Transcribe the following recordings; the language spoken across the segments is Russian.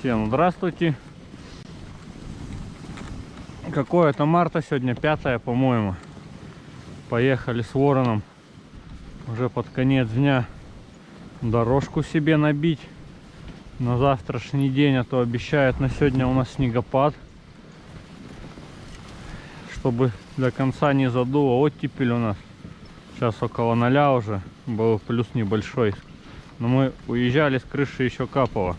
Всем здравствуйте. Какое это марта сегодня? Пятое, по-моему. Поехали с вороном уже под конец дня дорожку себе набить на завтрашний день, а то обещают на сегодня у нас снегопад. Чтобы до конца не задуло оттепель у нас. Сейчас около ноля уже, был плюс небольшой. Но мы уезжали с крыши еще капало.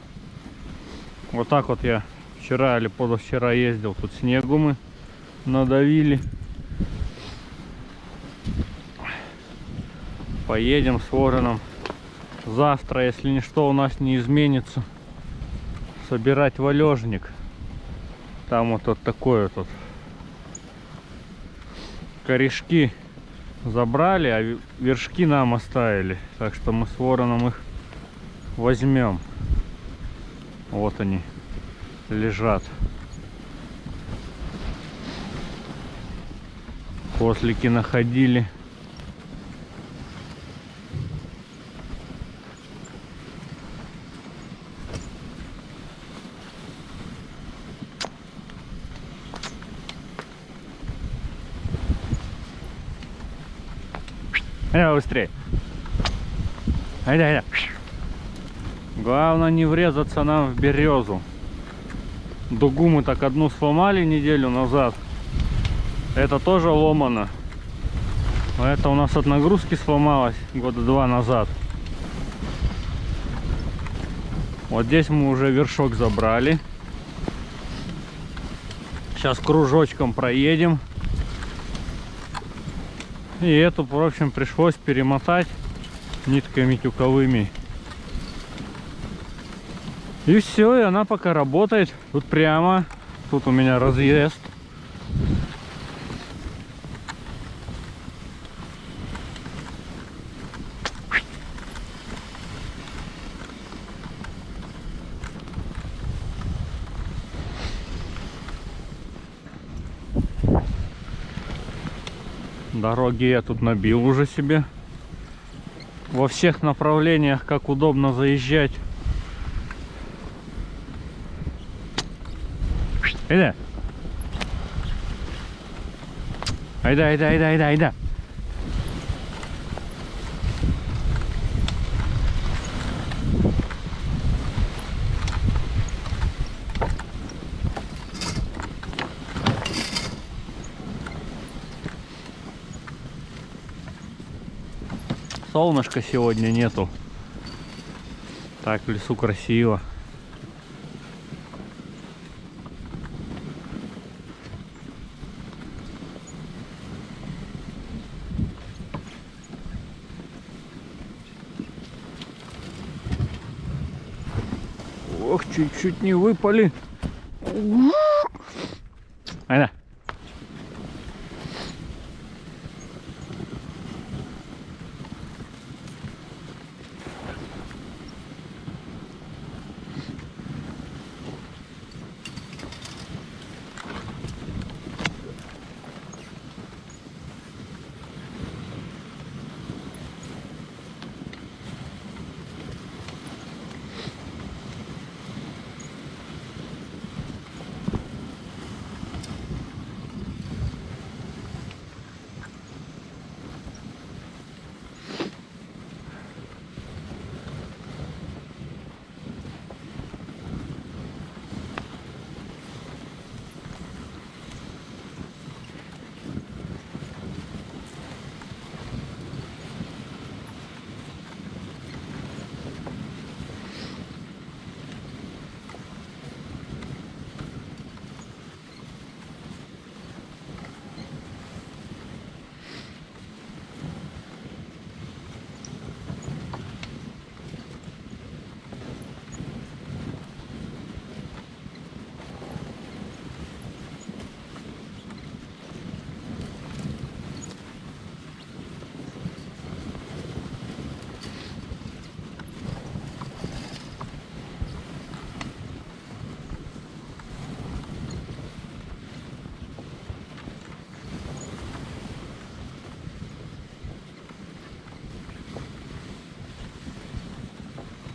Вот так вот я вчера или позавчера ездил. Тут снегу мы надавили. Поедем с вороном. Завтра, если ничто у нас не изменится, собирать валежник. Там вот, вот такое вот корешки забрали, а вершки нам оставили. Так что мы с вороном их возьмем. Вот они лежат. Кослики находили. Давай быстрее. Айда, айда. Главное не врезаться нам в березу. Дугу мы так одну сломали неделю назад. Это тоже ломано. Это у нас от нагрузки сломалось года два назад. Вот здесь мы уже вершок забрали. Сейчас кружочком проедем. И эту, в общем, пришлось перемотать нитками тюковыми. И все, и она пока работает. Тут прямо, тут у меня разъезд. Дороги я тут набил уже себе. Во всех направлениях, как удобно заезжать. Айда. Айда, айда, айда, айда, айда. солнышка сегодня нету. Так в лесу красиво. Ох, чуть-чуть не выпали. Айда.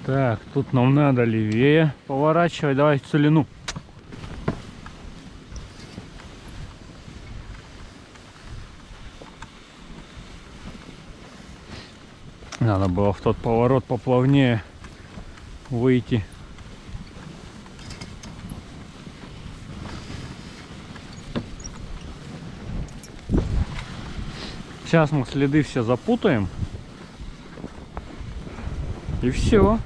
Так, тут нам надо левее поворачивать. Давай в целину. Надо было в тот поворот поплавнее выйти. Сейчас мы следы все запутаем. И все.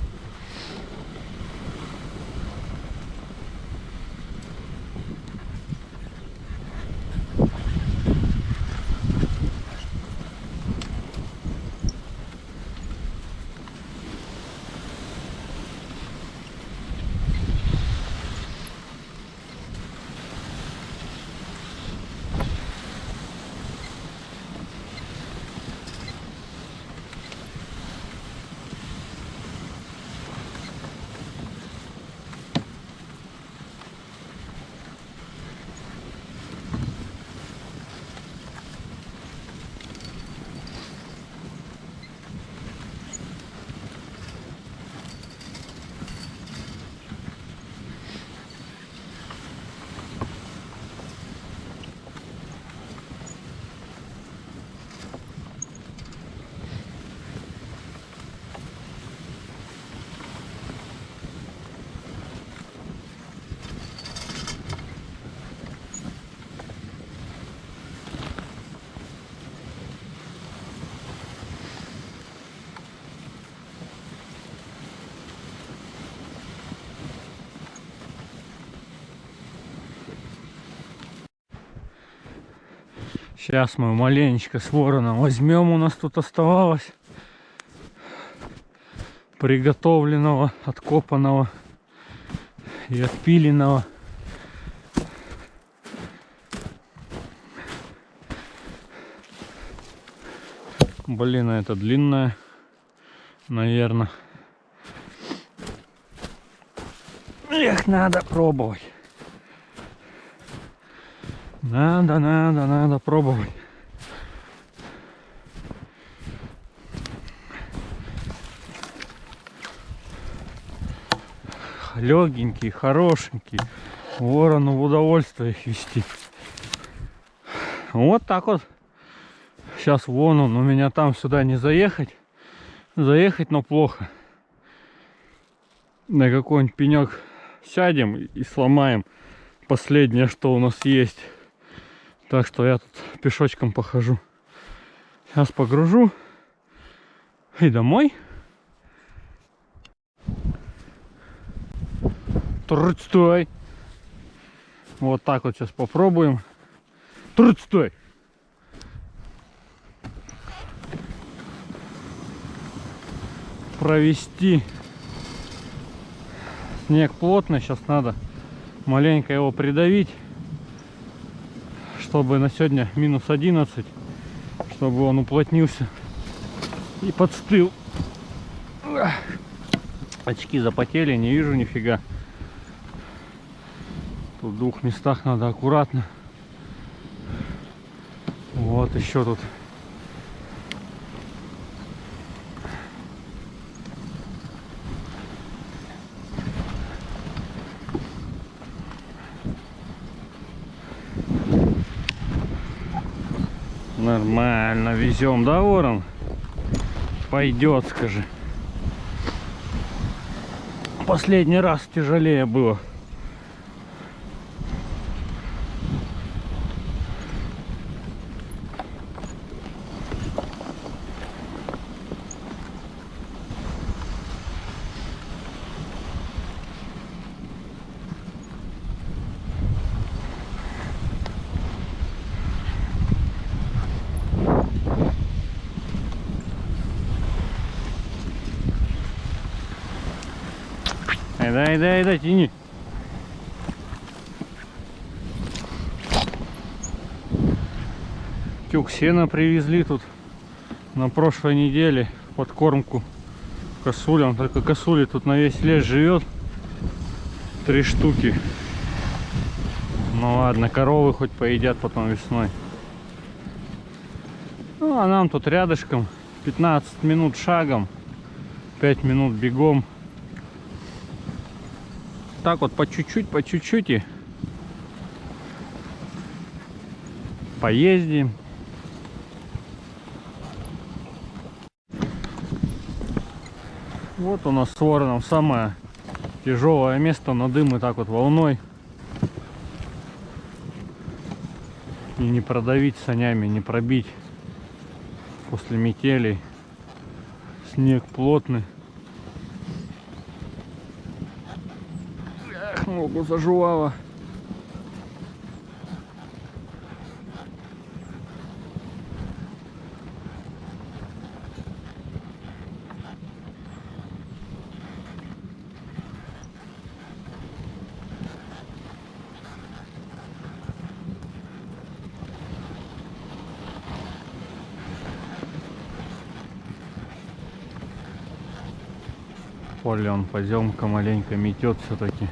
Сейчас мы маленечко с вороном возьмем. У нас тут оставалось приготовленного, откопанного и отпиленного. Блин, а это длинная, наверное. Эх, надо пробовать. Надо, надо, надо пробовать. Легенький, хорошенький. Ворону в удовольствие их вести. Вот так вот. Сейчас вон он, у меня там сюда не заехать. Заехать, но плохо. На какой-нибудь пенек сядем и сломаем последнее, что у нас есть. Так что я тут пешочком похожу. Сейчас погружу и домой. Трудь, стой. Вот так вот сейчас попробуем. Трудь, стой. Провести. Снег плотный, сейчас надо маленько его придавить чтобы на сегодня минус 11, чтобы он уплотнился и подстыл. Очки запотели, не вижу нифига. Тут в двух местах надо аккуратно. Вот еще тут Нормально везем, да, ворон? Пойдет, скажи. Последний раз тяжелее было. Дай, дай, дай, тяни. Тюк сена привезли тут на прошлой неделе подкормку косулям. Только косули тут на весь лес живет. Три штуки. Ну ладно, коровы хоть поедят потом весной. Ну а нам тут рядышком 15 минут шагом, 5 минут бегом так вот по чуть-чуть, по чуть-чуть и поездим. Вот у нас с вороном самое тяжелое место на дым и так вот волной. И не продавить санями, не пробить после метелей. Снег плотный. Ногу заживало. Поле он поземка маленько метет все-таки.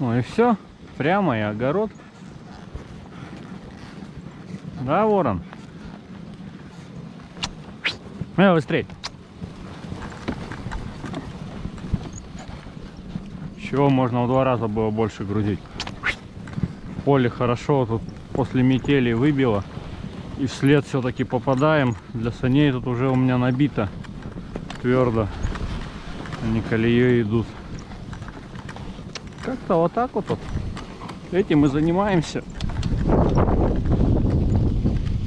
Ну и все. Прямо и огород. Да, ворон? Э, быстрей. Чего можно в два раза было больше грузить. Поле хорошо тут после метели выбило. И вслед все-таки попадаем. Для саней тут уже у меня набито твердо. Они колеей идут. Как-то вот так вот, вот. Этим мы занимаемся.